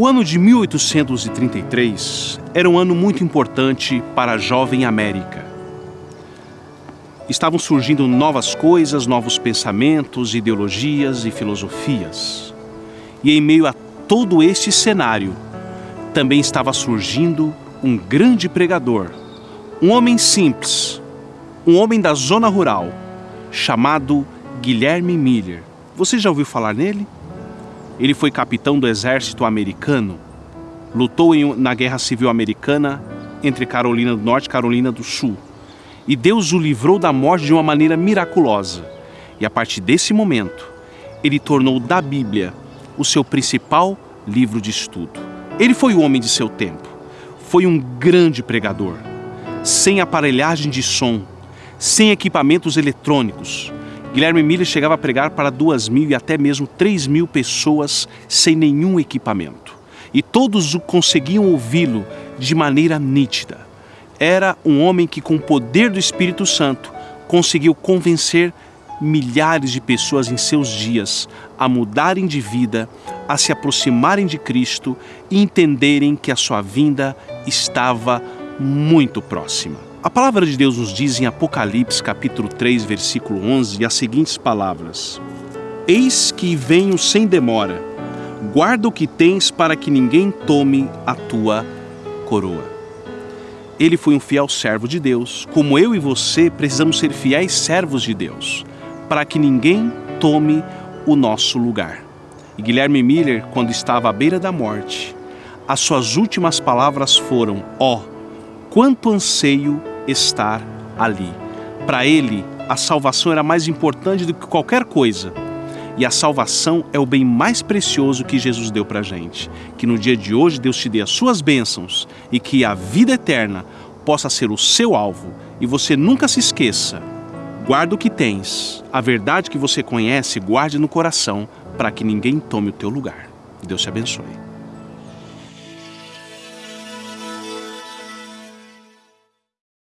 O ano de 1833 era um ano muito importante para a jovem América. Estavam surgindo novas coisas, novos pensamentos, ideologias e filosofias. E em meio a todo este cenário, também estava surgindo um grande pregador, um homem simples, um homem da zona rural, chamado Guilherme Miller. Você já ouviu falar nele? Ele foi capitão do exército americano, lutou em, na Guerra Civil Americana entre Carolina do Norte e Carolina do Sul. E Deus o livrou da morte de uma maneira miraculosa. E a partir desse momento, ele tornou da Bíblia o seu principal livro de estudo. Ele foi o homem de seu tempo. Foi um grande pregador, sem aparelhagem de som, sem equipamentos eletrônicos. Guilherme Miller chegava a pregar para duas mil e até mesmo três mil pessoas sem nenhum equipamento. E todos conseguiam ouvi-lo de maneira nítida. Era um homem que, com o poder do Espírito Santo, conseguiu convencer milhares de pessoas em seus dias a mudarem de vida, a se aproximarem de Cristo e entenderem que a sua vinda estava muito próxima. A palavra de Deus nos diz em Apocalipse capítulo 3, versículo 11, as seguintes palavras: Eis que venho sem demora. Guarda o que tens para que ninguém tome a tua coroa. Ele foi um fiel servo de Deus, como eu e você precisamos ser fiéis servos de Deus para que ninguém tome o nosso lugar. E Guilherme Miller, quando estava à beira da morte, as suas últimas palavras foram: Ó, oh, quanto anseio estar ali. Para ele, a salvação era mais importante do que qualquer coisa. E a salvação é o bem mais precioso que Jesus deu para a gente. Que no dia de hoje Deus te dê as suas bênçãos e que a vida eterna possa ser o seu alvo. E você nunca se esqueça Guarda o que tens, a verdade que você conhece, guarde no coração, para que ninguém tome o teu lugar. Deus te abençoe.